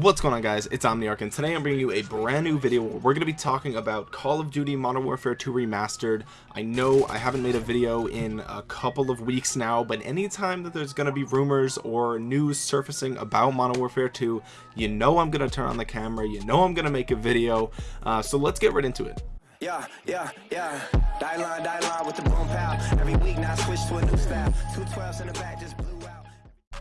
what's going on guys it's omniarch and today i'm bringing you a brand new video where we're going to be talking about call of duty modern warfare 2 remastered i know i haven't made a video in a couple of weeks now but anytime that there's going to be rumors or news surfacing about modern warfare 2 you know i'm going to turn on the camera you know i'm going to make a video uh, so let's get right into it yeah, yeah, yeah. Die line, die line with the boom pow. Every week now switch to a new in the back just.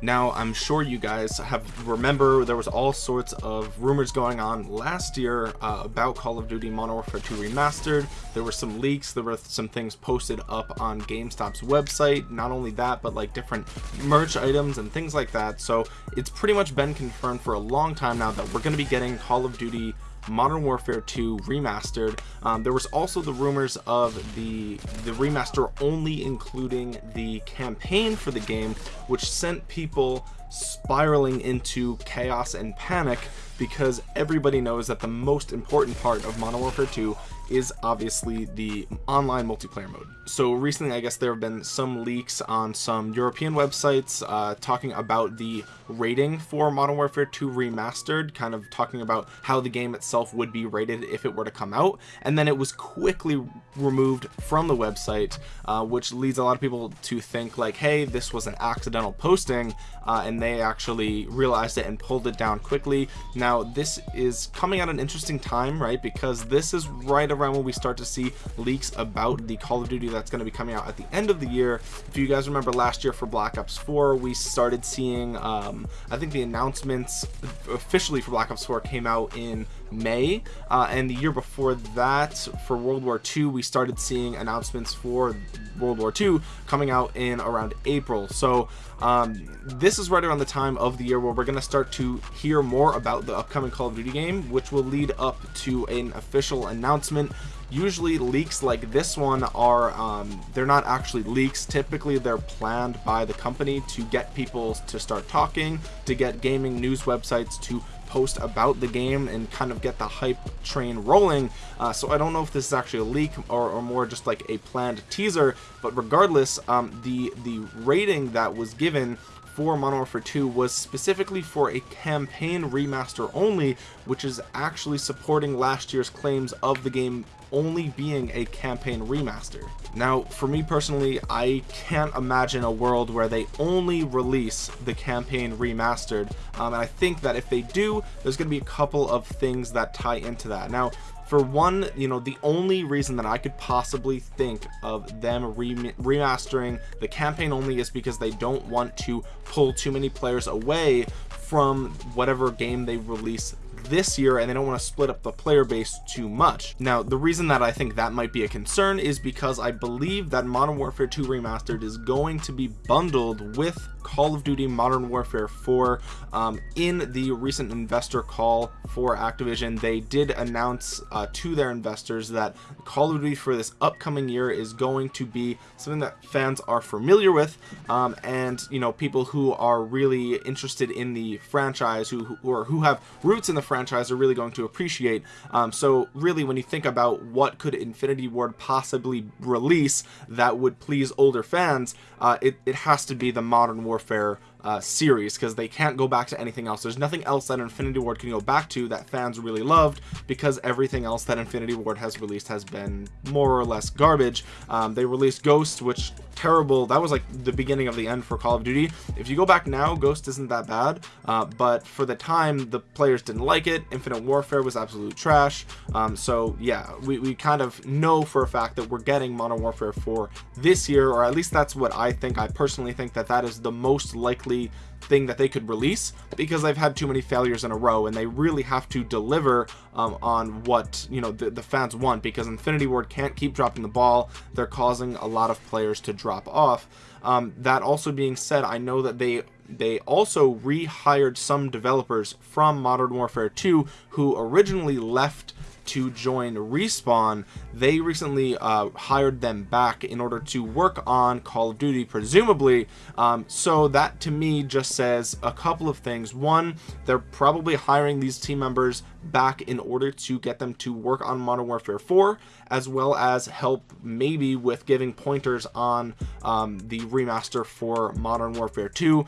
Now i'm sure you guys have remember there was all sorts of rumors going on last year uh, about call of duty modern warfare 2 remastered. There were some leaks there were some things posted up on gamestop's website. Not only that but like different merch items and things like that. So it's pretty much been confirmed for a long time now that we're going to be getting call of duty Modern Warfare 2 remastered. Um, there was also the rumors of the the remaster only including the campaign for the game, which sent people spiraling into chaos and panic because everybody knows that the most important part of Modern Warfare 2 is obviously the online multiplayer mode. So recently i guess there have been some leaks on some european websites uh, talking about the rating for modern warfare 2 remastered kind of talking about how the game itself would be rated if it were to come out. And then it was quickly removed from the website uh, which leads a lot of people to think like hey this was an accidental posting uh, and they actually realized it and pulled it down quickly. Now this is coming at an interesting time right? Because this is right around when we start to see leaks about the Call of Duty that's going to be coming out at the end of the year. If you guys remember last year for Black Ops 4, we started seeing, um, I think the announcements officially for Black Ops 4 came out in May, uh, and the year before that for World War II, we started seeing announcements for World War II coming out in around April. So um, this is right around the time of the year where we're going to start to hear more about the upcoming Call of Duty game, which will lead up to an official announcement. Usually leaks like this one are um, they're not actually leaks. Typically they're planned by the company to get people to start talking to get gaming news websites to post about the game and kind of get the hype train rolling. Uh, so I don't know if this is actually a leak or, or more just like a planned teaser but regardless um, the the rating that was given for Modern Warfare 2 was specifically for a campaign remaster only, which is actually supporting last year's claims of the game only being a campaign remaster. Now, for me personally, I can't imagine a world where they only release the campaign remastered, um, and I think that if they do, there's going to be a couple of things that tie into that. Now, for one you know the only reason that i could possibly think of them remastering the campaign only is because they don't want to pull too many players away from whatever game they release this year and they don't want to split up the player base too much. Now the reason that i think that might be a concern is because i believe that modern warfare 2 remastered is going to be bundled with Call of Duty Modern Warfare 4 um, in the recent investor call for Activision. They did announce uh, to their investors that Call of Duty for this upcoming year is going to be something that fans are familiar with um, and you know people who are really interested in the franchise who, who or who have roots in the franchise are really going to appreciate. Um, so really when you think about what could Infinity Ward possibly release that would please older fans uh, it, it has to be the Modern Warfare uh, series because they can't go back to anything else. There's nothing else that Infinity Ward can go back to that fans really loved because everything else that Infinity Ward has released has been more or less garbage. Um, they released Ghost which terrible that was like the beginning of the end for Call of Duty. If you go back now Ghost isn't that bad uh, but for the time the players didn't like it. Infinite Warfare was absolute trash. Um, so yeah we, we kind of know for a fact that we're getting Modern Warfare 4 this year or at least that's what I think. I personally think that that is the most likely thing that they could release because they've had too many failures in a row and they really have to deliver um, on what you know the, the fans want because Infinity Ward can't keep dropping the ball. They're causing a lot of players to drop off. Um, that also being said I know that they they also rehired some developers from Modern Warfare 2 who originally left to join respawn they recently uh, hired them back in order to work on call of duty presumably. Um, so that to me just says a couple of things. One they're probably hiring these team members back in order to get them to work on modern warfare 4 as well as help maybe with giving pointers on um, the remaster for modern warfare 2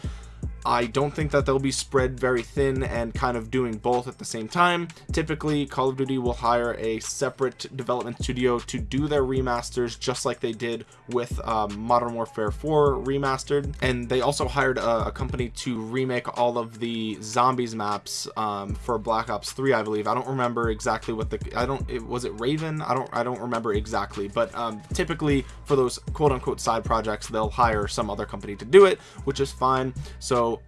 I don't think that they'll be spread very thin and kind of doing both at the same time. Typically Call of Duty will hire a separate development studio to do their remasters just like they did with um, Modern Warfare 4 remastered. And they also hired a, a, company to remake all of the zombies maps um, for Black Ops 3 I believe. I don't remember exactly what the I don't it was it Raven? I don't I don't remember exactly. But um, typically for those quote-unquote side projects they'll hire some other company to do it which is fine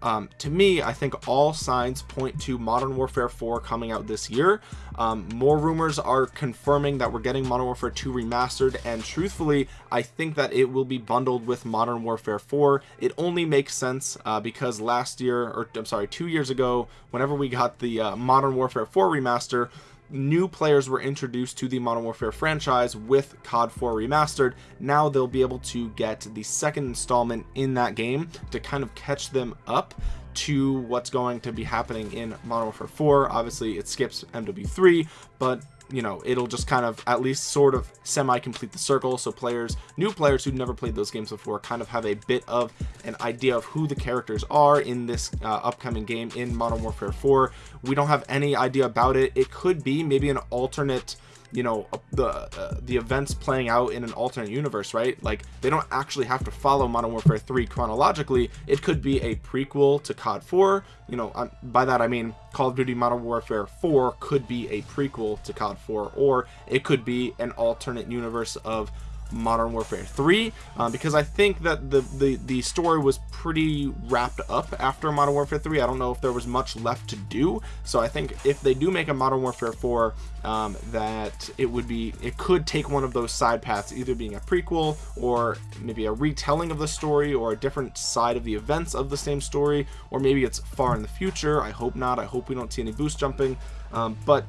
um, to me I think all signs point to Modern Warfare 4 coming out this year. Um, more rumors are confirming that we're getting Modern Warfare 2 remastered and truthfully I think that it will be bundled with Modern Warfare 4 it only makes sense uh, because last year or I'm sorry two years ago whenever we got the uh, Modern Warfare 4 remaster new players were introduced to the Modern Warfare franchise with COD 4 remastered. Now they'll be able to get the second installment in that game to kind of catch them up to what's going to be happening in Modern Warfare 4 obviously it skips MW3 but you know it'll just kind of at least sort of semi complete the circle. So players new players who never played those games before kind of have a bit of an idea of who the characters are in this uh, upcoming game in modern warfare 4 we don't have any idea about it. It could be maybe an alternate you know the uh, the events playing out in an alternate universe right? Like they don't actually have to follow modern warfare 3 chronologically. It could be a prequel to cod 4 you know um, by that i mean call of duty modern warfare 4 could be a prequel to cod 4 or it could be an alternate universe of Modern Warfare 3 um, because I think that the, the the story was pretty wrapped up after Modern Warfare 3 I don't know if there was much left to do. So I think if they do make a Modern Warfare 4 um, that it would be it could take one of those side paths either being a prequel or maybe a retelling of the story or a different side of the events of the same story or maybe it's far in the future. I hope not. I hope we don't see any boost jumping. Um, but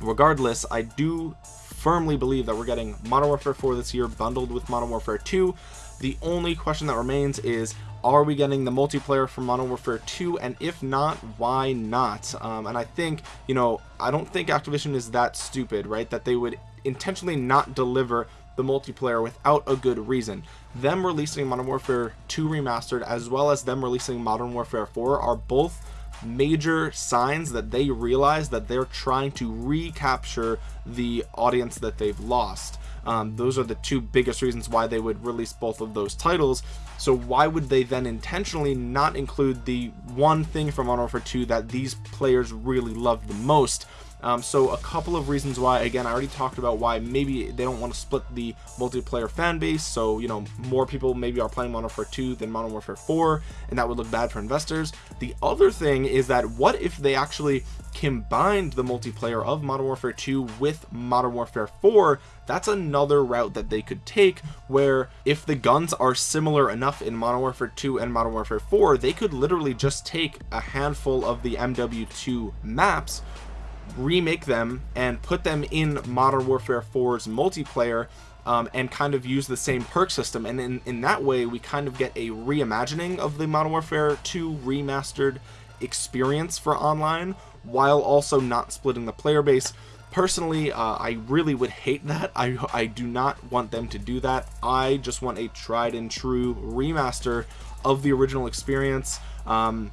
regardless I do firmly believe that we're getting Modern Warfare 4 this year bundled with Modern Warfare 2 the only question that remains is are we getting the multiplayer from Modern Warfare 2 and if not why not? Um, and I think you know I don't think Activision is that stupid right? That they would intentionally not deliver the multiplayer without a good reason. Them releasing Modern Warfare 2 remastered as well as them releasing Modern Warfare 4 are both major signs that they realize that they're trying to recapture the audience that they've lost. Um, those are the two biggest reasons why they would release both of those titles. So why would they then intentionally not include the one thing from Modern Warfare 2 that these players really love the most um, so a couple of reasons why again I already talked about why maybe they don't want to split the multiplayer fan base so you know more people maybe are playing Modern Warfare 2 than Modern Warfare 4 and that would look bad for investors. The other thing is that what if they actually combined the multiplayer of Modern Warfare 2 with Modern Warfare 4 that's another route that they could take where if the guns are similar enough in Modern Warfare 2 and Modern Warfare 4 they could literally just take a handful of the MW2 maps remake them and put them in Modern Warfare 4's multiplayer um, and kind of use the same perk system. And in, in that way we kind of get a reimagining of the Modern Warfare 2 remastered experience for online while also not splitting the player base. Personally uh, I really would hate that. I, I do not want them to do that. I just want a tried and true remaster of the original experience. Um,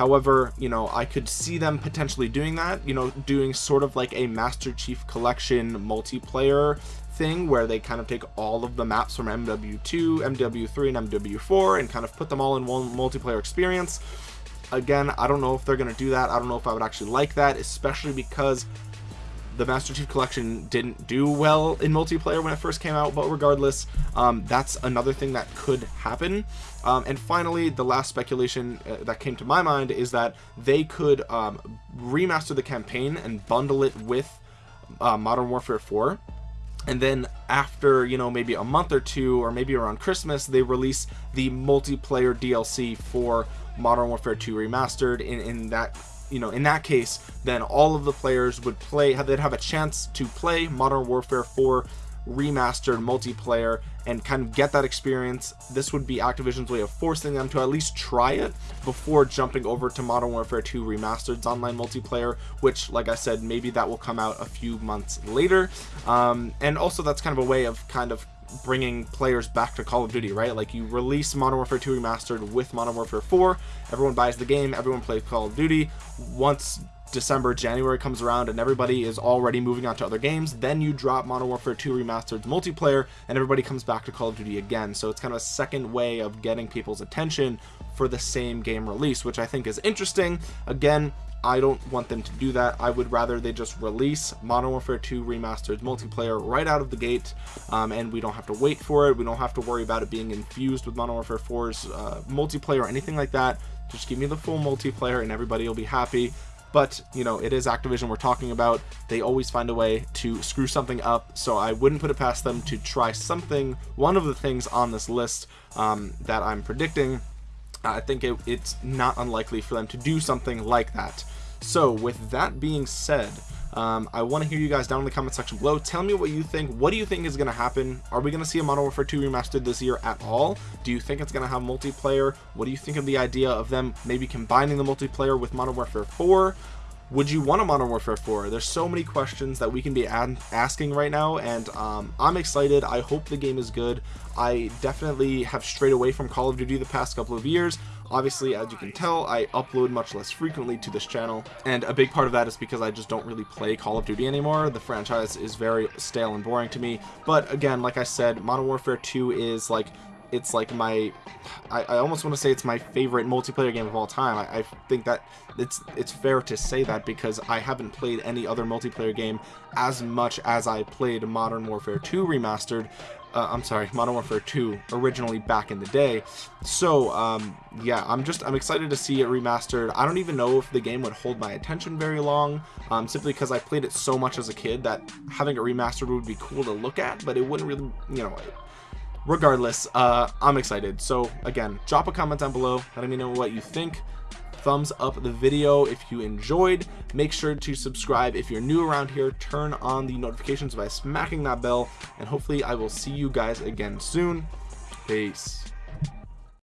however you know I could see them potentially doing that you know doing sort of like a Master Chief Collection multiplayer thing where they kind of take all of the maps from MW2 MW3 and MW4 and kind of put them all in one multiplayer experience. Again I don't know if they're gonna do that. I don't know if I would actually like that especially because the Master Chief Collection didn't do well in multiplayer when it first came out but regardless um, that's another thing that could happen. Um, and finally the last speculation uh, that came to my mind is that they could um, remaster the campaign and bundle it with uh, Modern Warfare 4 and then after you know maybe a month or two or maybe around Christmas they release the multiplayer DLC for Modern Warfare 2 remastered in, in that you know in that case then all of the players would play they'd have a chance to play modern warfare 4 remastered multiplayer and kind of get that experience. This would be activision's way of forcing them to at least try it before jumping over to modern warfare 2 remastered's online multiplayer which like i said maybe that will come out a few months later. Um, and also that's kind of a way of kind of bringing players back to Call of Duty, right? Like you release Modern Warfare 2 Remastered with Modern Warfare 4, everyone buys the game, everyone plays Call of Duty. Once December, January comes around and everybody is already moving on to other games, then you drop Modern Warfare 2 Remastered multiplayer and everybody comes back to Call of Duty again. So it's kind of a second way of getting people's attention for the same game release, which I think is interesting. Again, I don't want them to do that. I would rather they just release Modern Warfare 2 Remastered multiplayer right out of the gate, um, and we don't have to wait for it. We don't have to worry about it being infused with Modern Warfare 4's uh, multiplayer or anything like that. Just give me the full multiplayer, and everybody will be happy but you know it is activision we're talking about they always find a way to screw something up so i wouldn't put it past them to try something one of the things on this list um, that i'm predicting i think it, it's not unlikely for them to do something like that so with that being said um, I want to hear you guys down in the comment section below. Tell me what you think. What do you think is going to happen? Are we going to see a Modern Warfare 2 remastered this year at all? Do you think it's going to have multiplayer? What do you think of the idea of them maybe combining the multiplayer with Modern Warfare 4? Would you want a modern warfare 4 there's so many questions that we can be asking right now and um, i'm excited. I hope the game is good. I definitely have strayed away from call of duty the past couple of years. Obviously as you can tell i upload much less frequently to this channel and a big part of that is because i just don't really play call of duty anymore. The franchise is very stale and boring to me. But again like i said modern warfare 2 is like it's like my I, I almost want to say it's my favorite multiplayer game of all time. I, I, think that it's it's fair to say that because I haven't played any other multiplayer game as much as I played Modern Warfare 2 remastered uh, I'm sorry Modern Warfare 2 originally back in the day. So um, yeah I'm just I'm excited to see it remastered. I don't even know if the game would hold my attention very long um, simply because I played it so much as a kid that having it remastered would be cool to look at but it wouldn't really you know regardless uh i'm excited. So again drop a comment down below let me know what you think. Thumbs up the video if you enjoyed. Make sure to subscribe if you're new around here. Turn on the notifications by smacking that bell and hopefully i will see you guys again soon. Peace